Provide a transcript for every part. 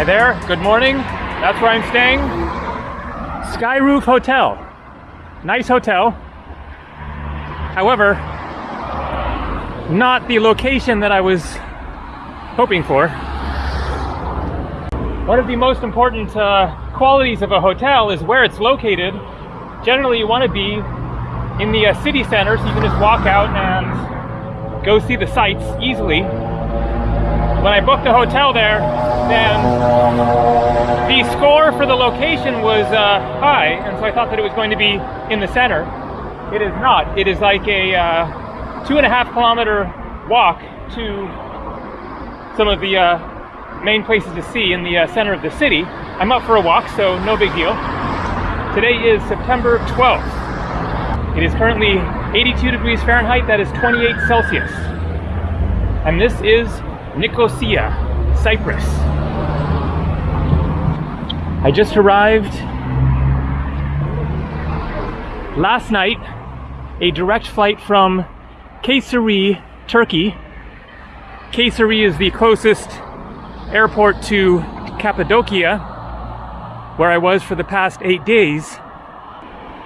Hi there, good morning. That's where I'm staying. Sky Roof Hotel. Nice hotel. However, not the location that I was hoping for. One of the most important uh, qualities of a hotel is where it's located. Generally, you want to be in the uh, city center so you can just walk out and go see the sights easily. When I booked a hotel there, then the score for the location was uh, high, and so I thought that it was going to be in the center. It is not. It is like a uh, two and a half kilometer walk to some of the uh, main places to see in the uh, center of the city. I'm up for a walk, so no big deal. Today is September 12th. It is currently 82 degrees Fahrenheit, that is 28 Celsius. And this is Nicosia, Cyprus. I just arrived last night, a direct flight from Kayseri, Turkey. Kayseri is the closest airport to Cappadocia, where I was for the past eight days.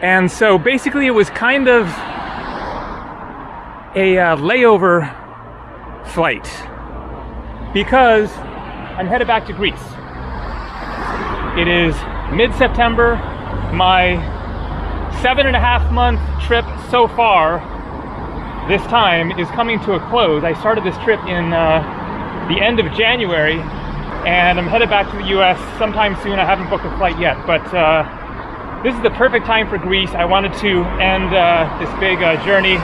And so basically, it was kind of a uh, layover flight because I'm headed back to Greece. It is mid-September. My seven and a half month trip so far this time is coming to a close. I started this trip in uh, the end of January and I'm headed back to the US sometime soon. I haven't booked a flight yet, but uh, this is the perfect time for Greece. I wanted to end uh, this big uh, journey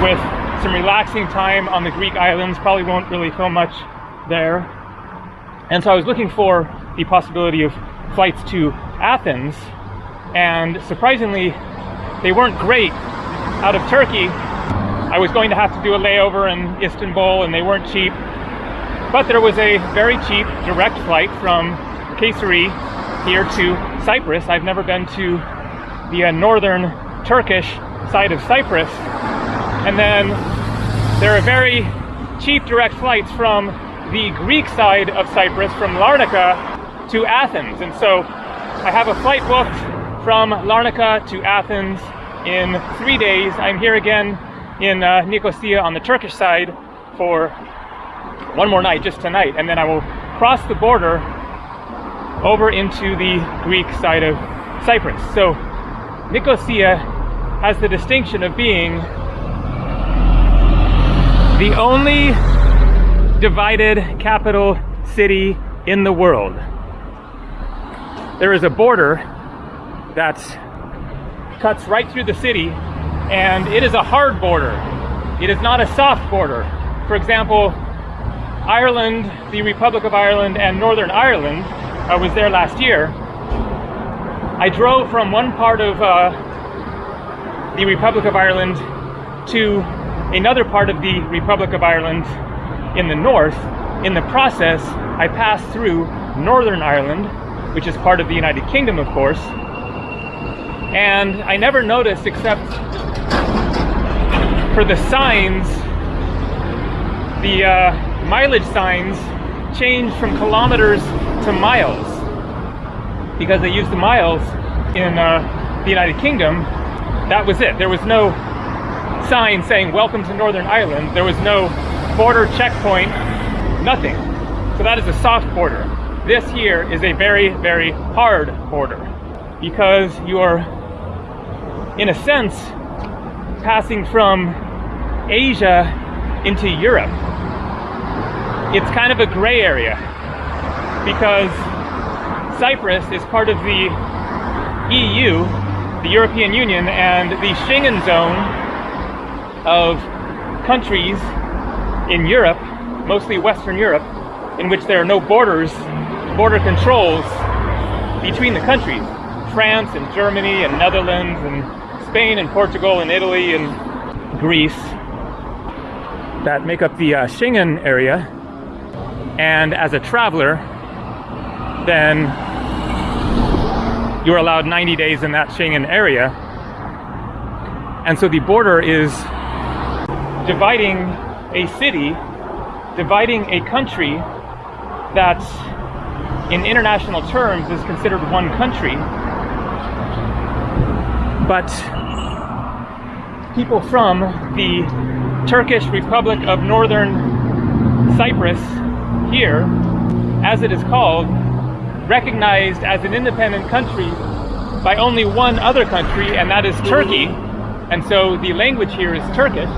with some relaxing time on the Greek islands. Probably won't really film much there. And so I was looking for the possibility of flights to Athens, and surprisingly, they weren't great out of Turkey. I was going to have to do a layover in Istanbul, and they weren't cheap. But there was a very cheap direct flight from Kayseri here to Cyprus. I've never been to the uh, northern Turkish side of Cyprus. And then there are very cheap direct flights from the Greek side of Cyprus from Larnaca to Athens. And so I have a flight booked from Larnaca to Athens in three days. I'm here again in uh, Nicosia on the Turkish side for one more night, just tonight, and then I will cross the border over into the Greek side of Cyprus. So Nicosia has the distinction of being the only divided capital city in the world. There is a border that cuts right through the city, and it is a hard border. It is not a soft border. For example, Ireland, the Republic of Ireland, and Northern Ireland, I was there last year. I drove from one part of uh, the Republic of Ireland to another part of the Republic of Ireland in the north. In the process, I passed through Northern Ireland, which is part of the United Kingdom, of course. And I never noticed, except for the signs, the uh, mileage signs changed from kilometers to miles because they used the miles in uh, the United Kingdom. That was it. There was no sign saying welcome to Northern Ireland. There was no border checkpoint, nothing. So that is a soft border. This here is a very, very hard border because you are, in a sense, passing from Asia into Europe. It's kind of a gray area because Cyprus is part of the EU, the European Union, and the Schengen zone of countries in Europe, mostly Western Europe, in which there are no borders, border controls between the countries. France and Germany and Netherlands and Spain and Portugal and Italy and Greece that make up the uh, Schengen area. And as a traveler, then you're allowed 90 days in that Schengen area. And so the border is dividing a city, dividing a country that in international terms is considered one country. But people from the Turkish Republic of Northern Cyprus here, as it is called, recognized as an independent country by only one other country, and that is Turkey. And so the language here is Turkish.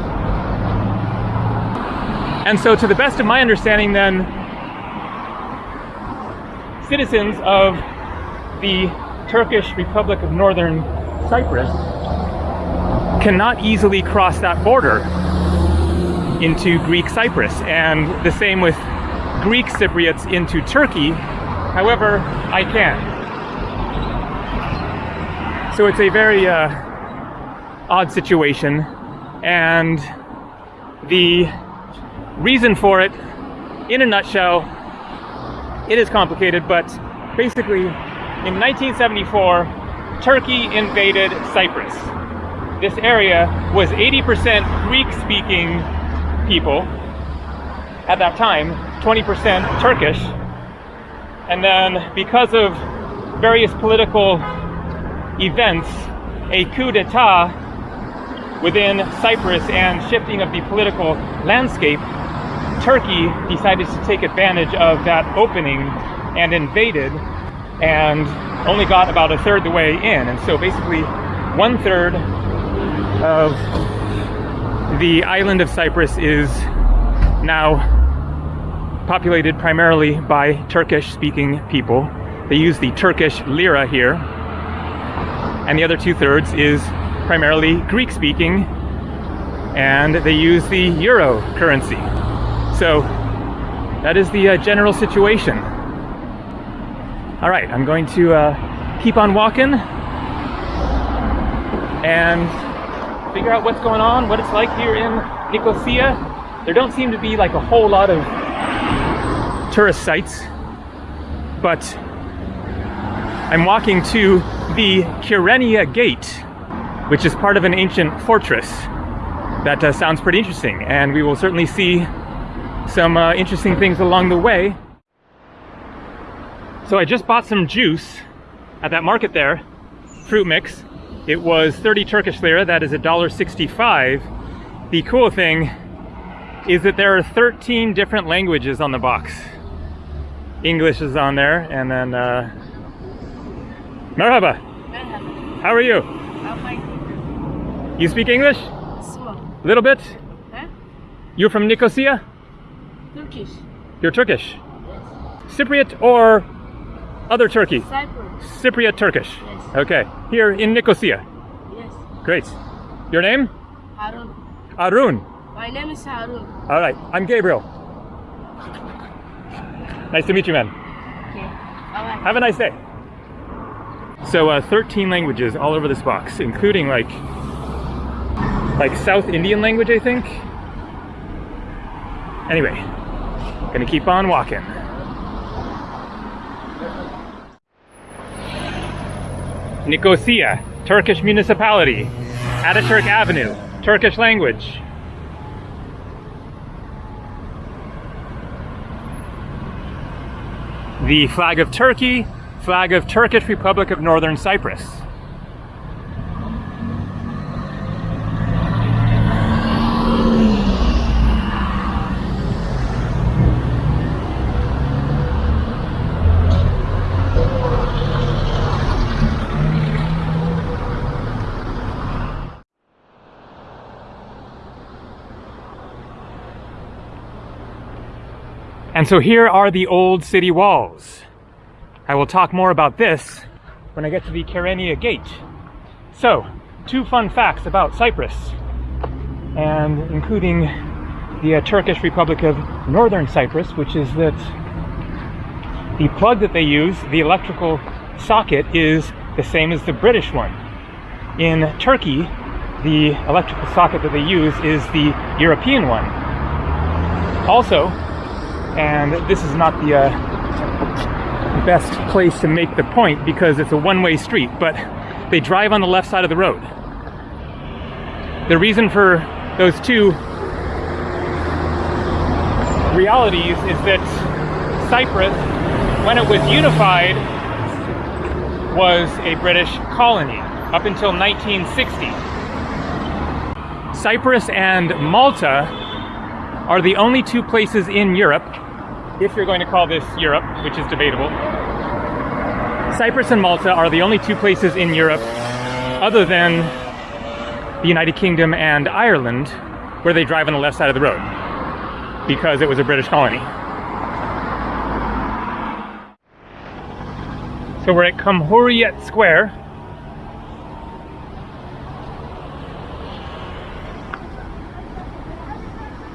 And so to the best of my understanding then, citizens of the Turkish Republic of Northern Cyprus cannot easily cross that border into Greek Cyprus. And the same with Greek Cypriots into Turkey. However, I can. So it's a very uh, odd situation. And the reason for it, in a nutshell, it is complicated, but basically, in 1974, Turkey invaded Cyprus. This area was 80% Greek-speaking people at that time, 20% Turkish. And then because of various political events, a coup d'etat within Cyprus and shifting of the political landscape, Turkey decided to take advantage of that opening and invaded and only got about a third the way in. And so basically one third of the island of Cyprus is now populated primarily by Turkish speaking people. They use the Turkish lira here. And the other two thirds is primarily Greek speaking and they use the euro currency. So that is the uh, general situation. All right, I'm going to uh, keep on walking and figure out what's going on, what it's like here in Nicosia. There don't seem to be like a whole lot of tourist sites, but I'm walking to the Kyrenia Gate, which is part of an ancient fortress. That uh, sounds pretty interesting, and we will certainly see some uh, interesting things along the way. So I just bought some juice at that market there, fruit mix. It was 30 Turkish lira, that is $1.65. The cool thing is that there are 13 different languages on the box. English is on there, and then, uh, Merhaba. Merhaba. How are you? I'm fine. You speak English? A little bit? Huh? You're from Nicosia? Turkish. You're Turkish? Cypriot or other Turkey? Cyprus. Cypriot Turkish? Yes. Okay. Here in Nicosia. Yes. Great. Your name? Harun. Arun. My name is Harun. All right. I'm Gabriel. Nice to meet you, man. Okay. Bye Have a nice day. So, uh, 13 languages all over this box, including like, like South Indian language, I think. Anyway, gonna keep on walking. Nicosia, Turkish municipality. Ataturk Avenue, Turkish language. The flag of Turkey, flag of Turkish Republic of Northern Cyprus. And so here are the old city walls. I will talk more about this when I get to the Kyrenia Gate. So, two fun facts about Cyprus, and including the uh, Turkish Republic of Northern Cyprus, which is that the plug that they use, the electrical socket, is the same as the British one. In Turkey, the electrical socket that they use is the European one. Also, and this is not the uh, best place to make the point because it's a one-way street, but they drive on the left side of the road. The reason for those two realities is that Cyprus when it was unified, was a British colony up until 1960. Cyprus and Malta are the only two places in Europe, if you're going to call this Europe, which is debatable. Cyprus and Malta are the only two places in Europe, other than the United Kingdom and Ireland, where they drive on the left side of the road, because it was a British colony. So we're at Cumhuriyet Square.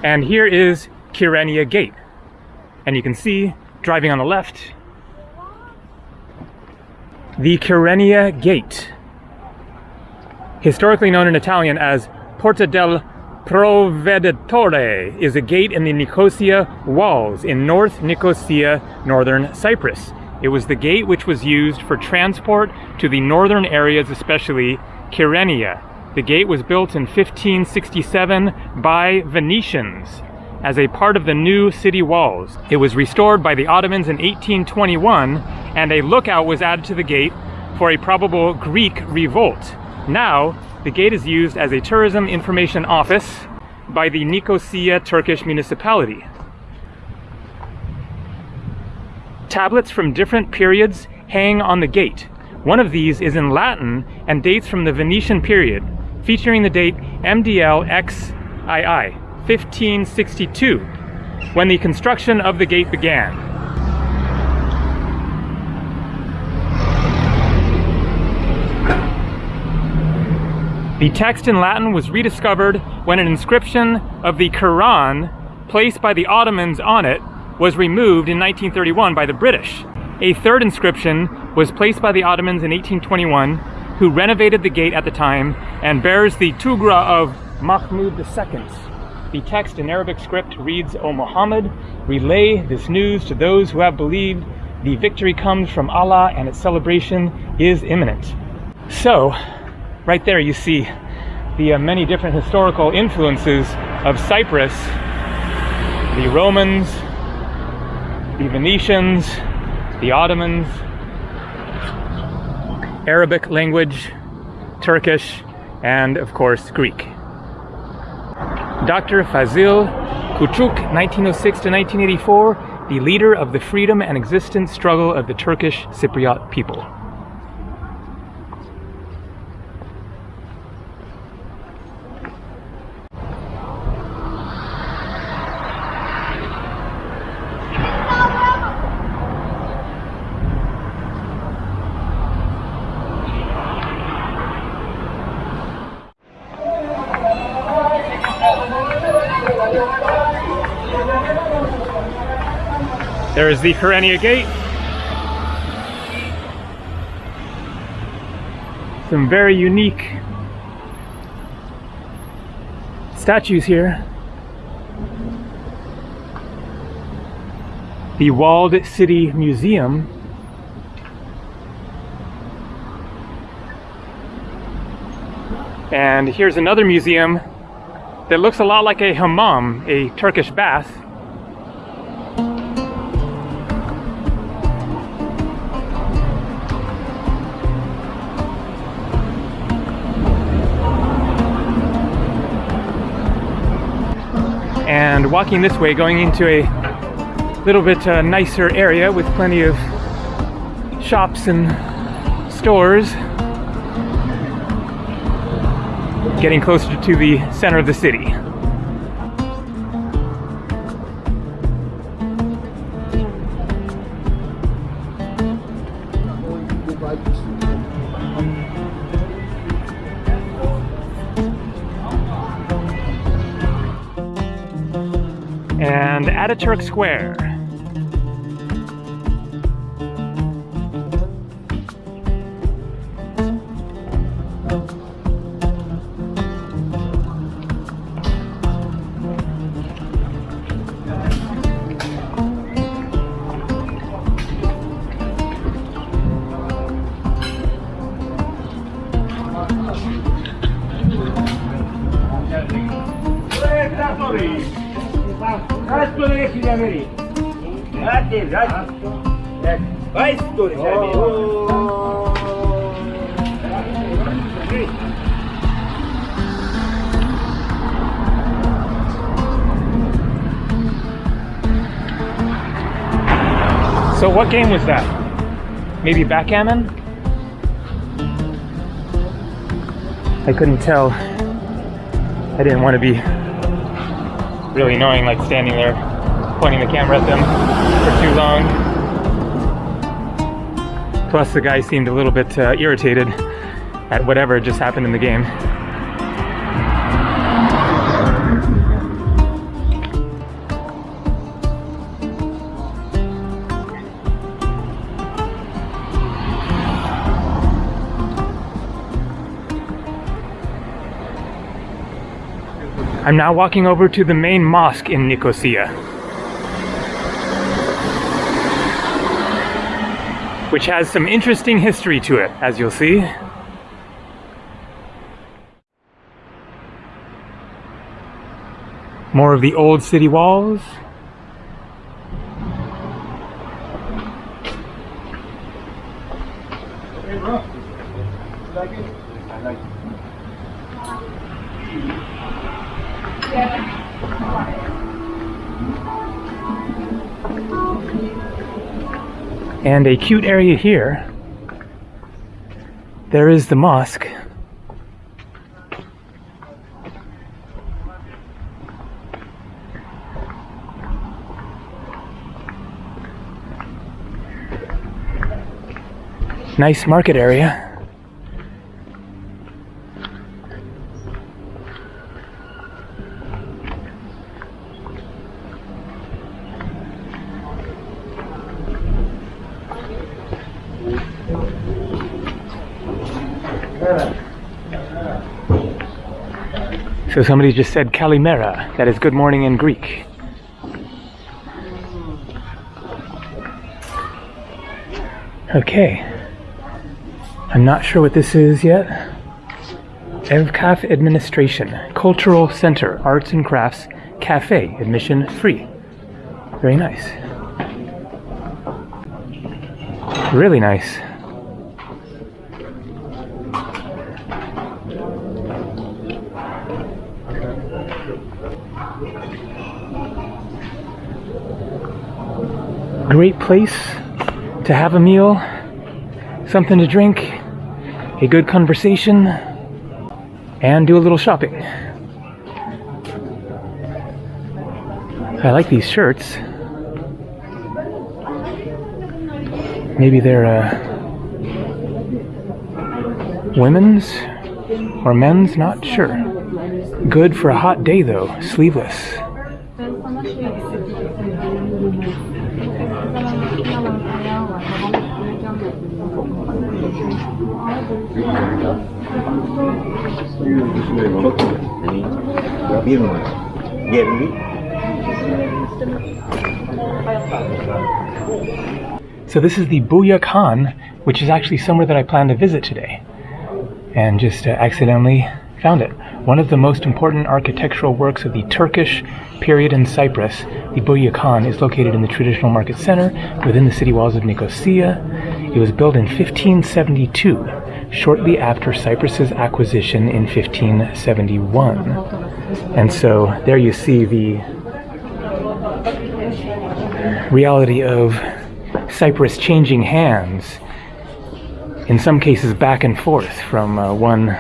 And here is Kyrenia Gate. And you can see, driving on the left, the Kyrenia Gate. Historically known in Italian as Porta del Proveditore, is a gate in the Nicosia walls in North Nicosia, northern Cyprus. It was the gate which was used for transport to the northern areas, especially Kyrenia. The gate was built in 1567 by Venetians as a part of the new city walls. It was restored by the Ottomans in 1821 and a lookout was added to the gate for a probable Greek revolt. Now, the gate is used as a tourism information office by the Nicosia Turkish municipality. Tablets from different periods hang on the gate. One of these is in Latin and dates from the Venetian period, featuring the date MDL XII, 1562, when the construction of the gate began. The text in Latin was rediscovered when an inscription of the Quran placed by the Ottomans on it was removed in 1931 by the British. A third inscription was placed by the Ottomans in 1821, who renovated the gate at the time and bears the Tugra of Mahmud II. The text in Arabic script reads, O Muhammad, relay this news to those who have believed. The victory comes from Allah and its celebration is imminent. So, right there you see the uh, many different historical influences of Cyprus, the Romans, the Venetians, the Ottomans, Arabic language, Turkish, and of course Greek. Dr. Fazil Kuchuk, 1906 to 1984, the leader of the freedom and existence struggle of the Turkish Cypriot people. The Kyrenia Gate. Some very unique statues here. The Walled City Museum. And here's another museum that looks a lot like a hammam, a Turkish bath. Walking this way going into a little bit uh, nicer area with plenty of shops and stores getting closer to the center of the city. And Ataturk Square. Game was that? Maybe backgammon? I couldn't tell. I didn't want to be really annoying, like standing there pointing the camera at them for too long. Plus, the guy seemed a little bit uh, irritated at whatever just happened in the game. I'm now walking over to the main mosque in Nicosia. Which has some interesting history to it, as you'll see. More of the old city walls. And a cute area here. There is the mosque. Nice market area. So somebody just said Kalimera, that is good morning in Greek. Okay. I'm not sure what this is yet. Evkaf Administration, Cultural Center, Arts and Crafts, Cafe, admission free. Very nice. Really nice. Great place to have a meal, something to drink, a good conversation, and do a little shopping. I like these shirts. Maybe they're uh, women's or men's, not sure. Good for a hot day though, sleeveless. So this is the Buya Khan, which is actually somewhere that I plan to visit today, and just uh, accidentally found it. One of the most important architectural works of the Turkish period in Cyprus, the Buya Khan, is located in the traditional market center within the city walls of Nicosia. It was built in 1572, shortly after Cyprus's acquisition in 1571. And so there you see the reality of Cyprus changing hands, in some cases back and forth from uh, one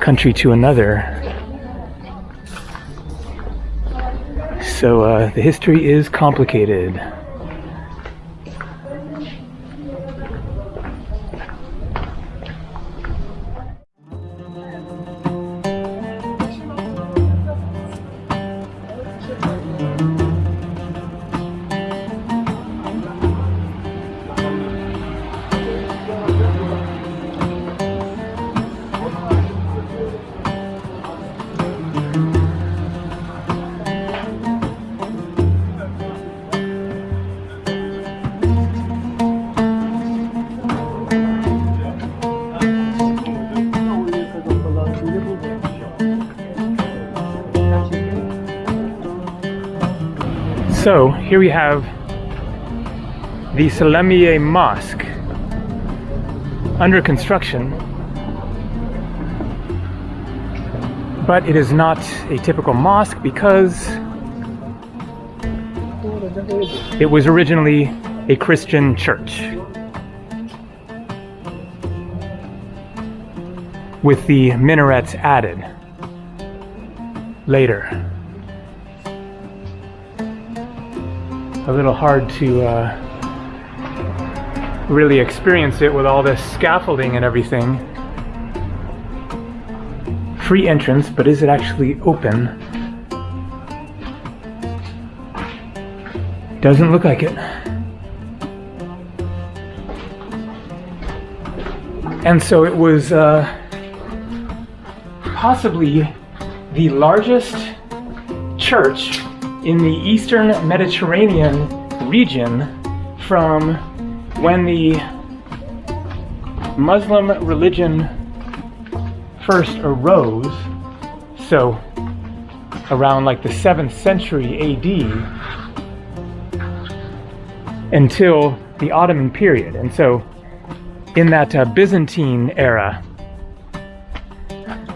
country to another. So uh, the history is complicated. Here we have the Selimiye Mosque under construction, but it is not a typical mosque because it was originally a Christian church. With the minarets added later. A little hard to uh, really experience it with all this scaffolding and everything. Free entrance, but is it actually open? Doesn't look like it. And so it was uh, possibly the largest church in the eastern Mediterranean region from when the Muslim religion first arose, so around like the 7th century AD, until the Ottoman period. And so in that uh, Byzantine era,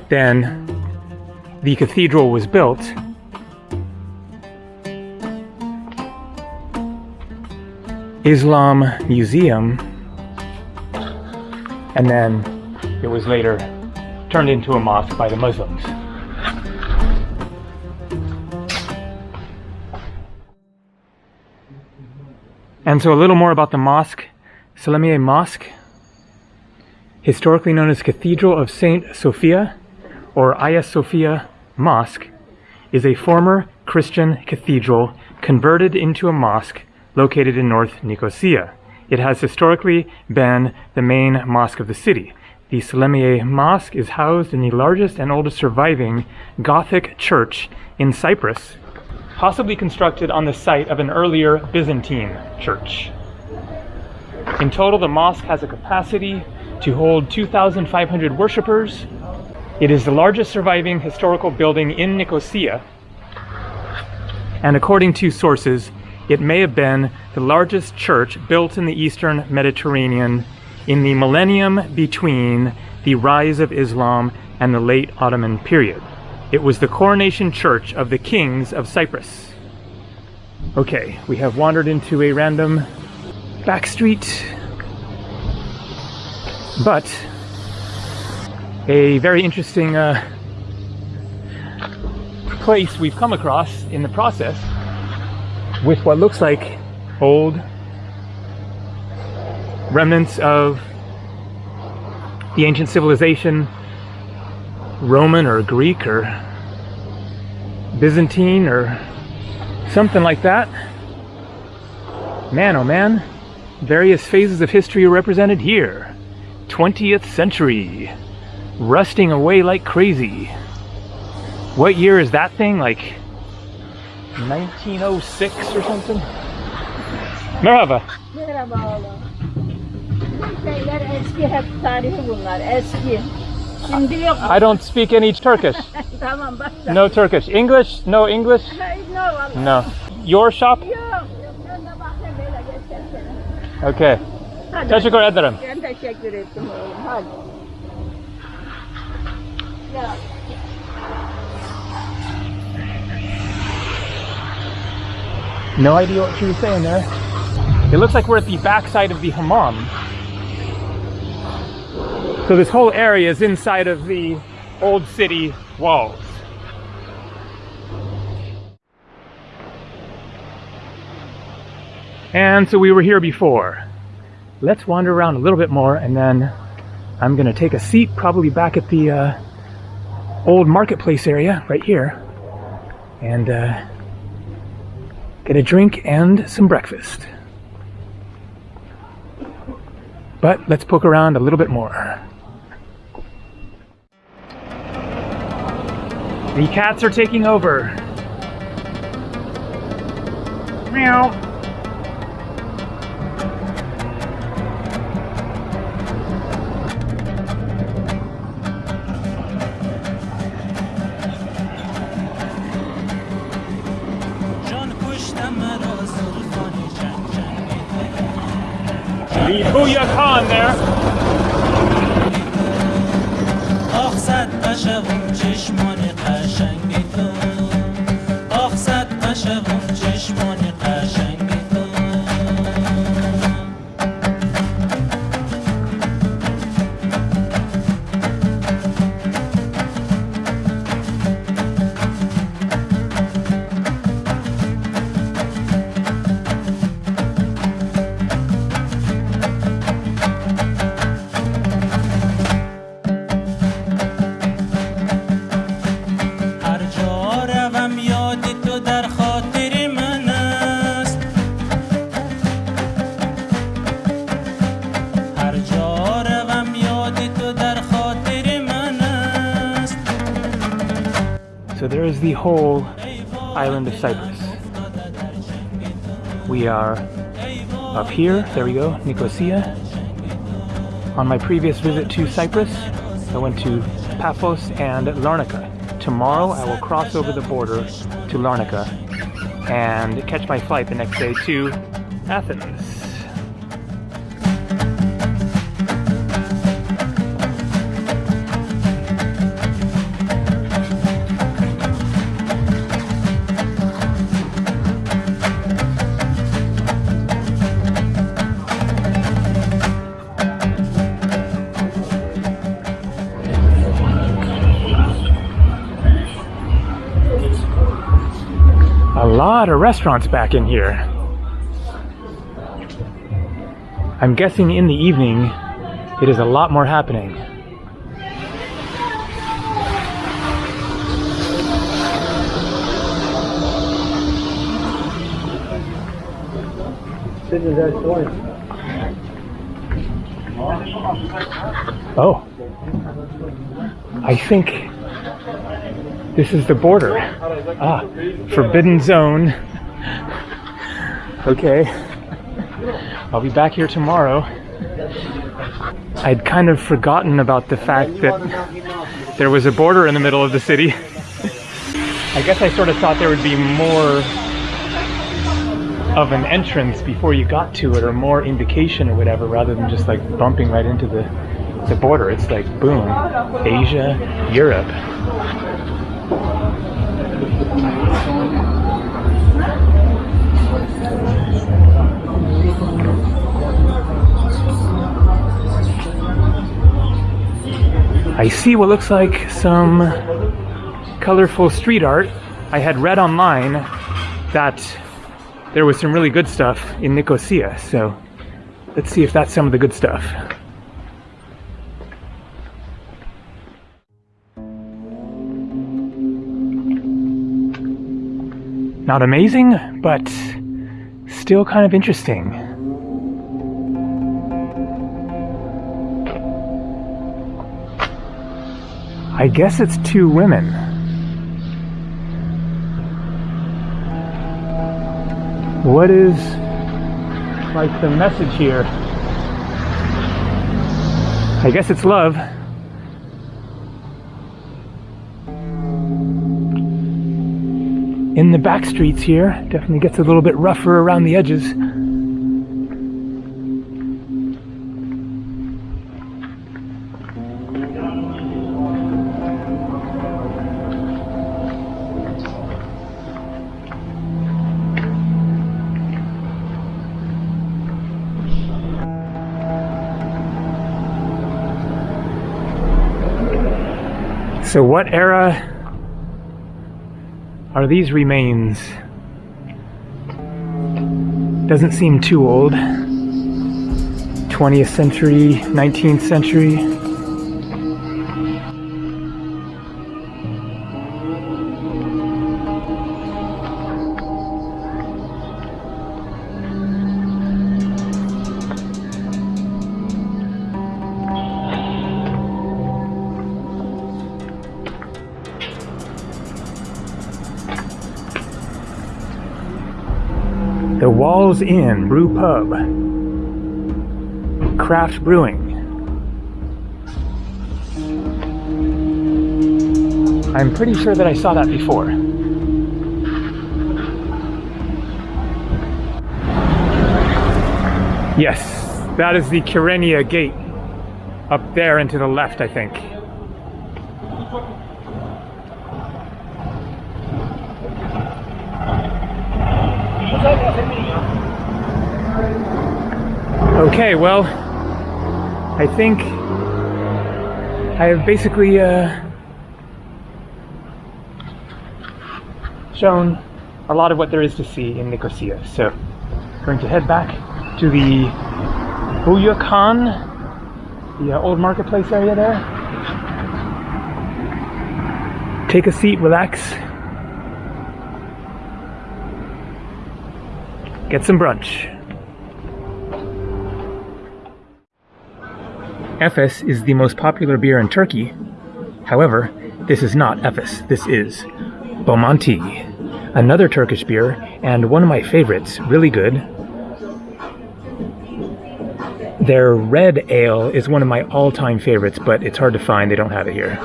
then the cathedral was built. Islam Museum, and then it was later turned into a mosque by the Muslims. And so a little more about the mosque, Selimiye Mosque, historically known as Cathedral of Saint Sophia or Hagia Sophia Mosque, is a former Christian cathedral converted into a mosque located in North Nicosia. It has historically been the main mosque of the city. The Selimiye Mosque is housed in the largest and oldest surviving Gothic church in Cyprus, possibly constructed on the site of an earlier Byzantine church. In total, the mosque has a capacity to hold 2,500 worshippers. It is the largest surviving historical building in Nicosia, and according to sources, it may have been the largest church built in the eastern Mediterranean in the millennium between the rise of Islam and the late Ottoman period. It was the coronation church of the kings of Cyprus. Okay, we have wandered into a random back street, but a very interesting uh, place we've come across in the process with what looks like old remnants of the ancient civilization, Roman or Greek or Byzantine or something like that. Man, oh man, various phases of history are represented here. 20th century, rusting away like crazy. What year is that thing? Like 1906 or something? Merhaba. Merhaba oğlum. Bu şeyler eski hep tarihi bunlar eski. Şimdi yok. I don't speak any Turkish. tamam başla. No Turkish. English? No English? No vallahi. No. Your shop? Yok. Yok ben de bakayım böyle geçersene. Okay. Hadi. Teşekkür ederim. Ben teşekkür ettim oğlum hadi. Ya. No idea what she was saying there. It looks like we're at the backside of the hammam. So this whole area is inside of the old city walls. And so we were here before. Let's wander around a little bit more and then I'm gonna take a seat probably back at the uh, old marketplace area right here and uh, get a drink and some breakfast. But let's poke around a little bit more. The cats are taking over. Meow. Booyah Khan there. آخ صد قشقم Whole island of Cyprus. We are up here, there we go, Nicosia. On my previous visit to Cyprus, I went to Paphos and Larnaca. Tomorrow I will cross over the border to Larnaca and catch my flight the next day to Athens. Lot of restaurants back in here. I'm guessing in the evening it is a lot more happening. Oh. I think this is the border. Ah, forbidden zone. Okay. I'll be back here tomorrow. I'd kind of forgotten about the fact that there was a border in the middle of the city. I guess I sort of thought there would be more of an entrance before you got to it or more indication or whatever rather than just like bumping right into the the border. It's like boom, Asia, Europe. I see what looks like some colorful street art. I had read online that there was some really good stuff in Nicosia, so let's see if that's some of the good stuff. Not amazing, but still kind of interesting. I guess it's two women. What is like the message here? I guess it's love. In the back streets here, definitely gets a little bit rougher around the edges. So, what era are these remains? Doesn't seem too old. 20th century, 19th century. The Walls Inn Brew Pub. Craft Brewing. I'm pretty sure that I saw that before. Yes, That is the Kyrenia gate up there and to the left, I think. Okay, well, I think I have basically uh, shown a lot of what there is to see in Nicosia. So, going to head back to the Büyük Han, the uh, old marketplace area there. Take a seat, relax, get some brunch. Efes is the most popular beer in Turkey. However, this is not Efes. This is Bomonti, another Turkish beer, and one of my favorites, really good. Their red ale is one of my all time favorites, but it's hard to find. They don't have it here.